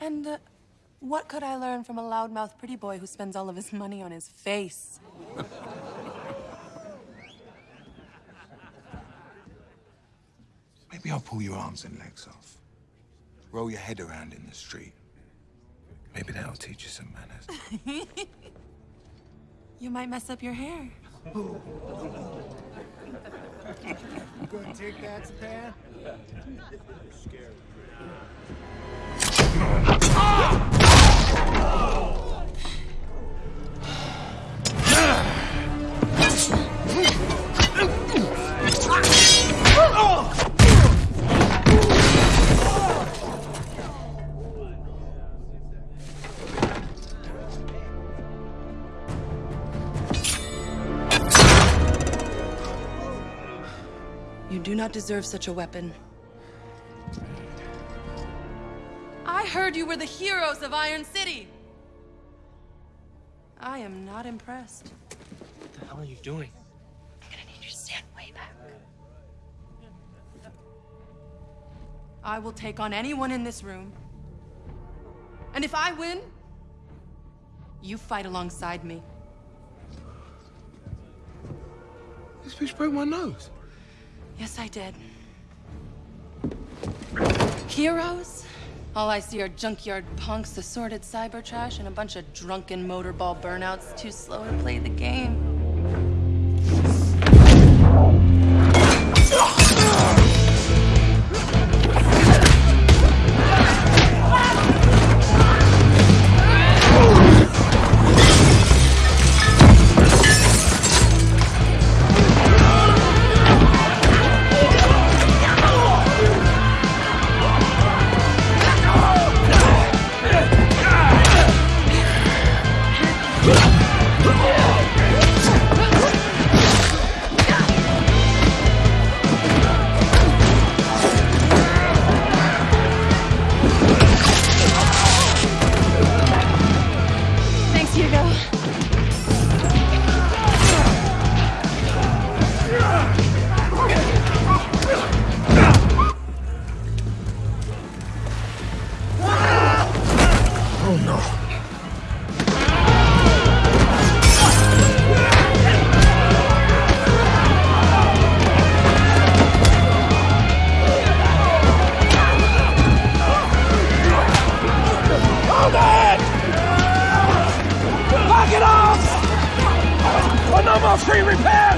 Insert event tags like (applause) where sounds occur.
And uh, what could I learn from a loudmouth pretty boy who spends all of his money on his face? Maybe I'll pull your arms and legs off. Roll your head around in the street. Maybe that'll teach you some manners. (laughs) You might mess up your hair. You gonna take that, Zapan? (laughs) You do not deserve such a weapon. I heard you were the heroes of Iron City. I am not impressed. What the hell are you doing? I'm gonna need you to stand way back. I will take on anyone in this room. And if I win, you fight alongside me. This bitch broke my nose. Yes, I did. Heroes? All I see are junkyard punks, assorted cyber trash, and a bunch of drunken motorball burnouts too slow to play the game. Thanks, Hugo. Hold it! Knock it off! Oh, no more free repairs!